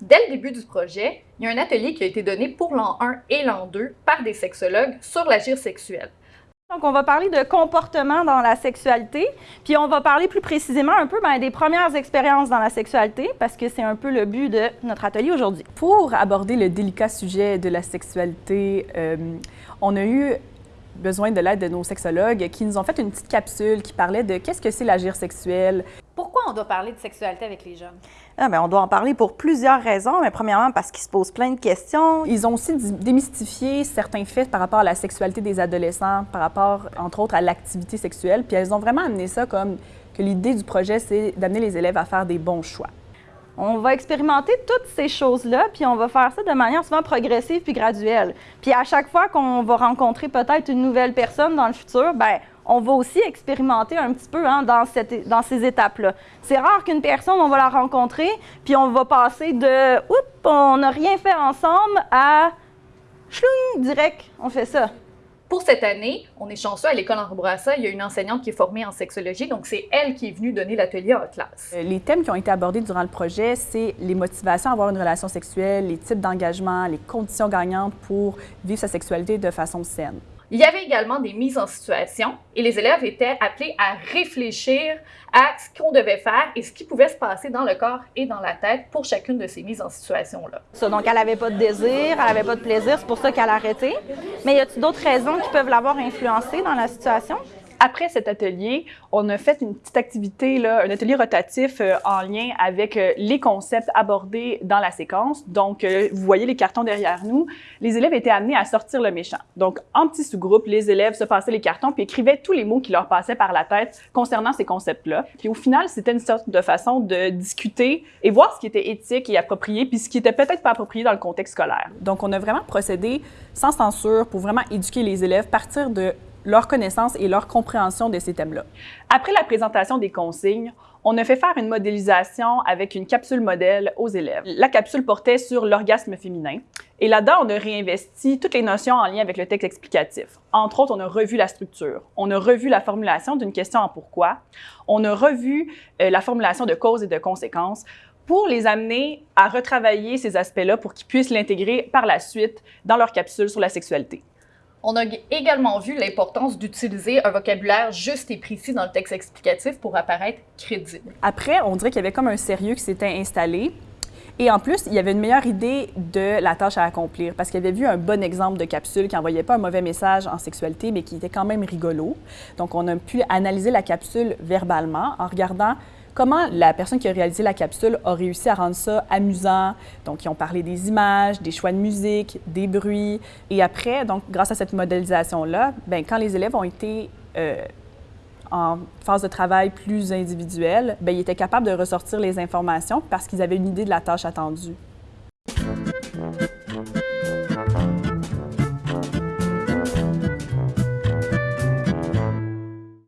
Dès le début du projet, il y a un atelier qui a été donné pour l'an 1 et l'an 2 par des sexologues sur l'agir sexuel. Donc, on va parler de comportement dans la sexualité, puis on va parler plus précisément un peu ben, des premières expériences dans la sexualité, parce que c'est un peu le but de notre atelier aujourd'hui. Pour aborder le délicat sujet de la sexualité, euh, on a eu besoin de l'aide de nos sexologues qui nous ont fait une petite capsule qui parlait de qu'est-ce que c'est l'agir sexuel. Pourquoi on doit parler de sexualité avec les jeunes? Ah, bien, on doit en parler pour plusieurs raisons, mais premièrement parce qu'ils se posent plein de questions. Ils ont aussi démystifié certains faits par rapport à la sexualité des adolescents, par rapport, entre autres, à l'activité sexuelle, puis elles ont vraiment amené ça comme que l'idée du projet, c'est d'amener les élèves à faire des bons choix. On va expérimenter toutes ces choses-là, puis on va faire ça de manière souvent progressive puis graduelle. Puis à chaque fois qu'on va rencontrer peut-être une nouvelle personne dans le futur, ben on va aussi expérimenter un petit peu hein, dans, ces étapes-là. C'est rare qu'une personne, on va la rencontrer, puis on va passer de « oups, on n'a rien fait ensemble » à « chlung, direct, on fait ça ». Pour cette année, on est chanceux à l'école Henri Bourassa, il y a une enseignante qui est formée en sexologie, donc c'est elle qui est venue donner l'atelier en classe. Euh, les thèmes qui ont été abordés durant le projet, c'est les motivations à avoir une relation sexuelle, les types d'engagement, les conditions gagnantes pour vivre sa sexualité de façon saine. Il y avait également des mises en situation et les élèves étaient appelés à réfléchir à ce qu'on devait faire et ce qui pouvait se passer dans le corps et dans la tête pour chacune de ces mises en situation-là. Donc, elle n'avait pas de désir, elle n'avait pas de plaisir, c'est pour ça qu'elle a arrêté. Mais y a-t-il d'autres raisons qui peuvent l'avoir influencée dans la situation? Après cet atelier, on a fait une petite activité, un atelier rotatif euh, en lien avec euh, les concepts abordés dans la séquence. Donc, euh, vous voyez les cartons derrière nous. Les élèves étaient amenés à sortir le méchant. Donc, en petits sous-groupes, les élèves se passaient les cartons puis écrivaient tous les mots qui leur passaient par la tête concernant ces concepts-là. Puis au final, c'était une sorte de façon de discuter et voir ce qui était éthique et approprié puis ce qui était peut-être pas approprié dans le contexte scolaire. Donc, on a vraiment procédé sans censure pour vraiment éduquer les élèves, partir de leur connaissance et leur compréhension de ces thèmes-là. Après la présentation des consignes, on a fait faire une modélisation avec une capsule modèle aux élèves. La capsule portait sur l'orgasme féminin. Et là-dedans, on a réinvesti toutes les notions en lien avec le texte explicatif. Entre autres, on a revu la structure, on a revu la formulation d'une question en pourquoi, on a revu euh, la formulation de causes et de conséquences pour les amener à retravailler ces aspects-là pour qu'ils puissent l'intégrer par la suite dans leur capsule sur la sexualité. On a également vu l'importance d'utiliser un vocabulaire juste et précis dans le texte explicatif pour apparaître crédible. Après, on dirait qu'il y avait comme un sérieux qui s'était installé. Et en plus, il y avait une meilleure idée de la tâche à accomplir parce qu'il avait vu un bon exemple de capsule qui n'envoyait pas un mauvais message en sexualité, mais qui était quand même rigolo. Donc, on a pu analyser la capsule verbalement en regardant comment la personne qui a réalisé la capsule a réussi à rendre ça amusant? Donc, ils ont parlé des images, des choix de musique, des bruits. Et après, donc, grâce à cette modélisation-là, ben, quand les élèves ont été euh, en phase de travail plus individuelle, ben, ils étaient capables de ressortir les informations parce qu'ils avaient une idée de la tâche attendue.